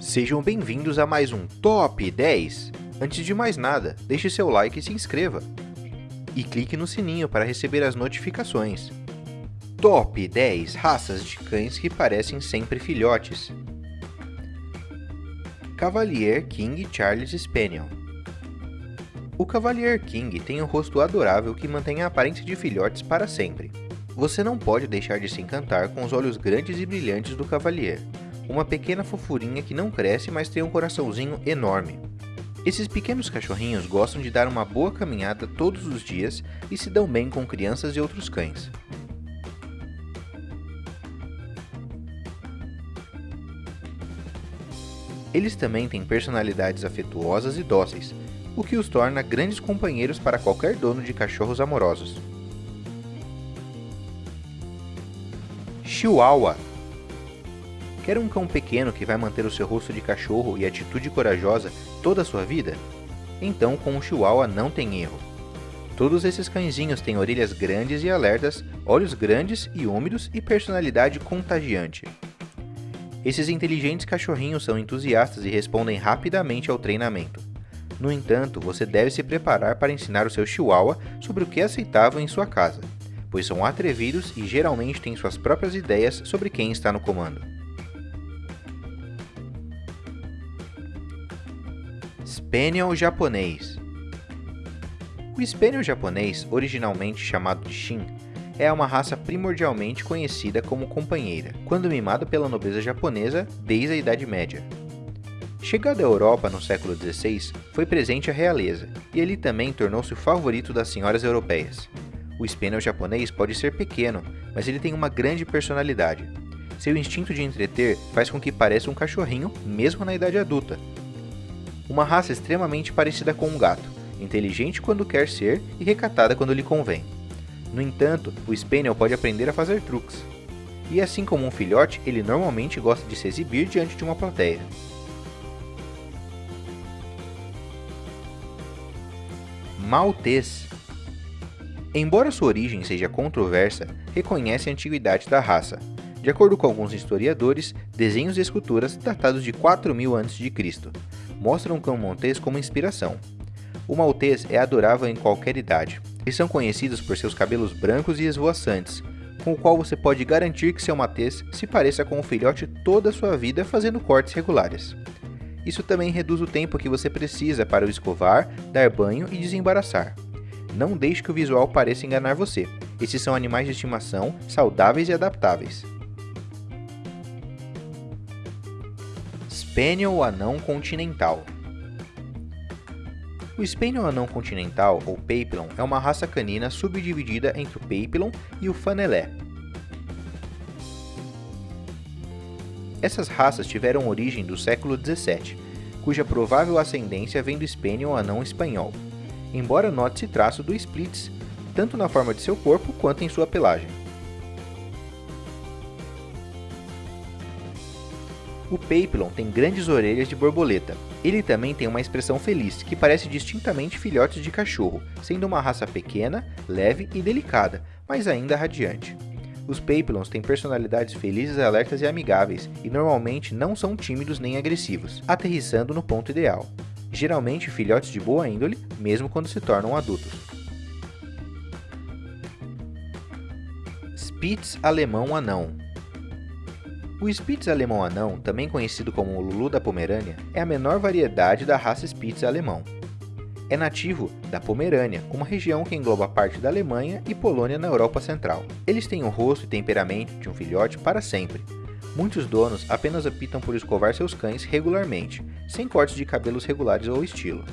Sejam bem-vindos a mais um Top 10! Antes de mais nada, deixe seu like e se inscreva. E clique no sininho para receber as notificações. Top 10 raças de cães que parecem sempre filhotes. Cavalier King Charles Spaniel O Cavalier King tem um rosto adorável que mantém a aparência de filhotes para sempre. Você não pode deixar de se encantar com os olhos grandes e brilhantes do Cavalier, uma pequena fofurinha que não cresce, mas tem um coraçãozinho enorme. Esses pequenos cachorrinhos gostam de dar uma boa caminhada todos os dias e se dão bem com crianças e outros cães. Eles também têm personalidades afetuosas e dóceis, o que os torna grandes companheiros para qualquer dono de cachorros amorosos. Chihuahua Quer um cão pequeno que vai manter o seu rosto de cachorro e atitude corajosa toda a sua vida? Então com o Chihuahua não tem erro. Todos esses cãezinhos têm orelhas grandes e alertas, olhos grandes e úmidos e personalidade contagiante. Esses inteligentes cachorrinhos são entusiastas e respondem rapidamente ao treinamento. No entanto, você deve se preparar para ensinar o seu chihuahua sobre o que é aceitável em sua casa, pois são atrevidos e geralmente têm suas próprias ideias sobre quem está no comando. Spaniel japonês O Spaniel japonês, originalmente chamado de Shin, é uma raça primordialmente conhecida como companheira, quando mimada pela nobreza japonesa desde a Idade Média. Chegado à Europa no século XVI, foi presente a realeza, e ele também tornou-se o favorito das senhoras europeias. O Spaniel japonês pode ser pequeno, mas ele tem uma grande personalidade. Seu instinto de entreter faz com que pareça um cachorrinho, mesmo na idade adulta. Uma raça extremamente parecida com um gato, inteligente quando quer ser e recatada quando lhe convém. No entanto, o Spaniel pode aprender a fazer truques. E assim como um filhote, ele normalmente gosta de se exibir diante de uma plateia. Maltês Embora sua origem seja controversa, reconhece a antiguidade da raça. De acordo com alguns historiadores, desenhos e esculturas datados de 4000 a.C. mostram cão maltês como inspiração. O maltês é adorável em qualquer idade, eles são conhecidos por seus cabelos brancos e esvoaçantes, com o qual você pode garantir que seu matês se pareça com o filhote toda a sua vida fazendo cortes regulares. Isso também reduz o tempo que você precisa para o escovar, dar banho e desembaraçar. Não deixe que o visual pareça enganar você. Esses são animais de estimação saudáveis e adaptáveis. Spaniel Anão Continental o Spaniel Anão Continental, ou Papillon, é uma raça canina subdividida entre o Papillon e o Fanelé. Essas raças tiveram origem do século XVII, cuja provável ascendência vem do Spaniel Anão espanhol, embora note-se traço do Splits, tanto na forma de seu corpo quanto em sua pelagem. O Papillon tem grandes orelhas de borboleta. Ele também tem uma expressão feliz, que parece distintamente filhotes de cachorro, sendo uma raça pequena, leve e delicada, mas ainda radiante. Os Papillons têm personalidades felizes, alertas e amigáveis, e normalmente não são tímidos nem agressivos, aterrissando no ponto ideal. Geralmente filhotes de boa índole, mesmo quando se tornam adultos. Spitz alemão anão o Spitz alemão anão, também conhecido como o Lulu da Pomerânia, é a menor variedade da raça Spitz alemão. É nativo da Pomerânia, uma região que engloba parte da Alemanha e Polônia na Europa Central. Eles têm o rosto e temperamento de um filhote para sempre. Muitos donos apenas optam por escovar seus cães regularmente, sem cortes de cabelos regulares ou estilo.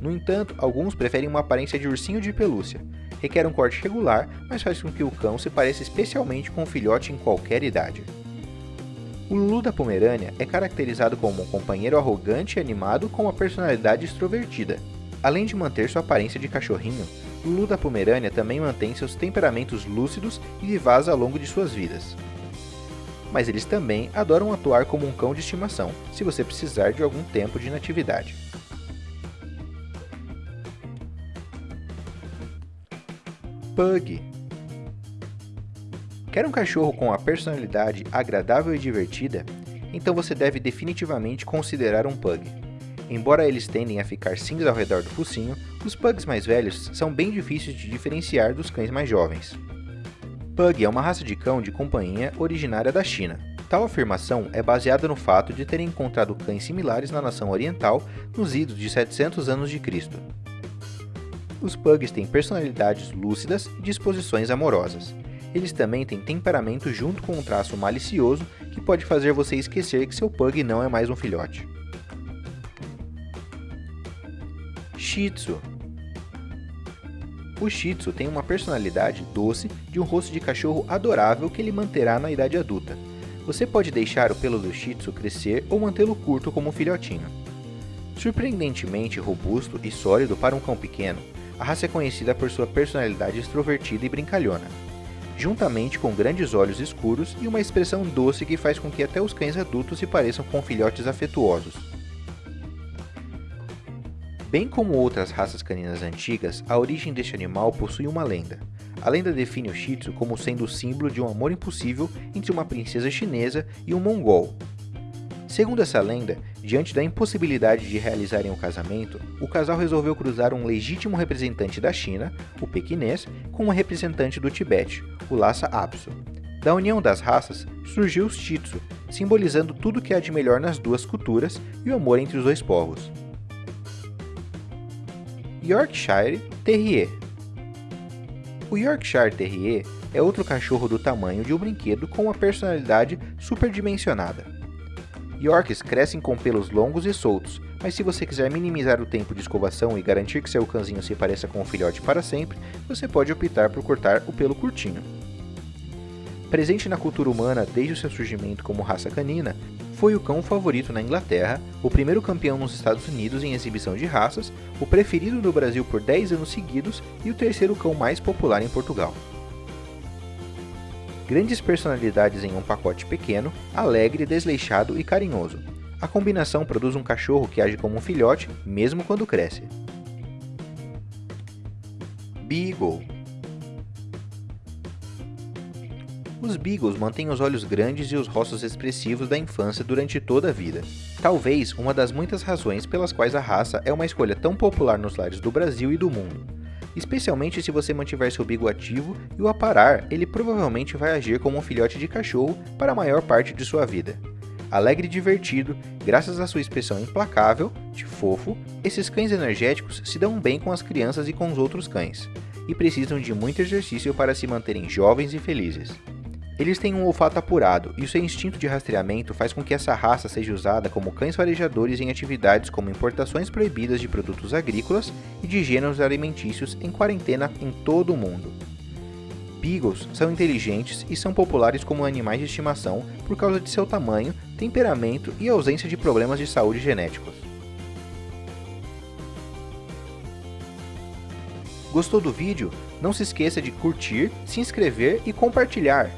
No entanto, alguns preferem uma aparência de ursinho de pelúcia. Requer um corte regular, mas faz com que o cão se pareça especialmente com um filhote em qualquer idade. O Lulu da Pomerânia é caracterizado como um companheiro arrogante e animado com uma personalidade extrovertida. Além de manter sua aparência de cachorrinho, Lulu da Pomerânia também mantém seus temperamentos lúcidos e vivaz ao longo de suas vidas. Mas eles também adoram atuar como um cão de estimação, se você precisar de algum tempo de inatividade. Pug Quer um cachorro com uma personalidade agradável e divertida? então você deve definitivamente considerar um Pug. Embora eles tendem a ficar cinza ao redor do focinho, os Pugs mais velhos são bem difíceis de diferenciar dos cães mais jovens. Pug é uma raça de cão de companhia originária da China. Tal afirmação é baseada no fato de terem encontrado cães similares na nação oriental nos idos de 700 anos de Cristo. Os pugs têm personalidades lúcidas e disposições amorosas. Eles também têm temperamento junto com um traço malicioso que pode fazer você esquecer que seu pug não é mais um filhote. Shih Tzu O Shih Tzu tem uma personalidade doce de um rosto de cachorro adorável que ele manterá na idade adulta. Você pode deixar o pelo do Shih Tzu crescer ou mantê-lo curto como um filhotinho. Surpreendentemente robusto e sólido para um cão pequeno, a raça é conhecida por sua personalidade extrovertida e brincalhona, juntamente com grandes olhos escuros e uma expressão doce que faz com que até os cães adultos se pareçam com filhotes afetuosos. Bem como outras raças caninas antigas, a origem deste animal possui uma lenda. A lenda define o Shih Tzu como sendo o símbolo de um amor impossível entre uma princesa chinesa e um mongol, Segundo essa lenda, diante da impossibilidade de realizarem o casamento, o casal resolveu cruzar um legítimo representante da China, o pequinês, com uma representante do Tibete, o Lhasa Apso. Da união das raças surgiu o Shih Tzu, simbolizando tudo que há de melhor nas duas culturas e o amor entre os dois povos. Yorkshire Terrier O Yorkshire Terrier é outro cachorro do tamanho de um brinquedo com uma personalidade superdimensionada. Yorks crescem com pelos longos e soltos, mas se você quiser minimizar o tempo de escovação e garantir que seu cãozinho se pareça com o filhote para sempre, você pode optar por cortar o pelo curtinho. Presente na cultura humana desde o seu surgimento como raça canina, foi o cão favorito na Inglaterra, o primeiro campeão nos Estados Unidos em exibição de raças, o preferido no Brasil por 10 anos seguidos e o terceiro cão mais popular em Portugal grandes personalidades em um pacote pequeno, alegre, desleixado e carinhoso. A combinação produz um cachorro que age como um filhote, mesmo quando cresce. Beagle Os Beagles mantêm os olhos grandes e os rostos expressivos da infância durante toda a vida. Talvez uma das muitas razões pelas quais a raça é uma escolha tão popular nos lares do Brasil e do mundo especialmente se você mantiver seu bigo ativo e o aparar, ele provavelmente vai agir como um filhote de cachorro para a maior parte de sua vida. Alegre e divertido, graças à sua expressão implacável, de fofo, esses cães energéticos se dão bem com as crianças e com os outros cães, e precisam de muito exercício para se manterem jovens e felizes. Eles têm um olfato apurado, e o seu instinto de rastreamento faz com que essa raça seja usada como cães farejadores em atividades como importações proibidas de produtos agrícolas e de gêneros alimentícios em quarentena em todo o mundo. Beagles são inteligentes e são populares como animais de estimação por causa de seu tamanho, temperamento e ausência de problemas de saúde genéticos. Gostou do vídeo? Não se esqueça de curtir, se inscrever e compartilhar.